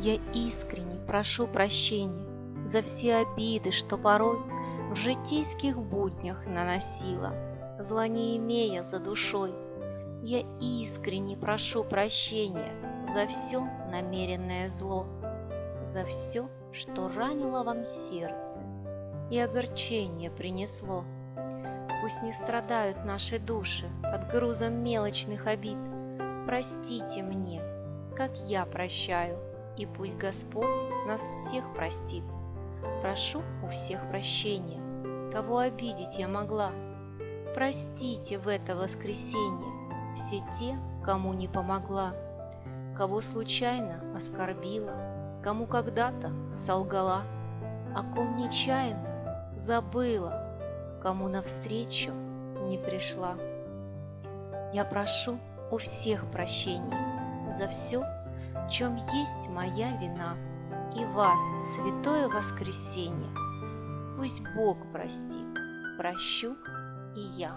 Я искренне прошу прощения за все обиды, что порой в житейских буднях наносила, зла не имея за душой. Я искренне прошу прощения за все намеренное зло, за все, что ранило вам сердце и огорчение принесло. Пусть не страдают наши души под грузом мелочных обид. Простите мне, как я прощаю, и пусть Господь нас всех простит. Прошу у всех прощения, кого обидеть я могла. Простите в это воскресенье все те, кому не помогла, кого случайно оскорбила, кому когда-то солгала, о ком нечаянно забыла, кому навстречу не пришла. Я прошу у всех прощения за все, в чем есть моя вина, и вас в святое воскресенье. Пусть Бог простит, прощу и я.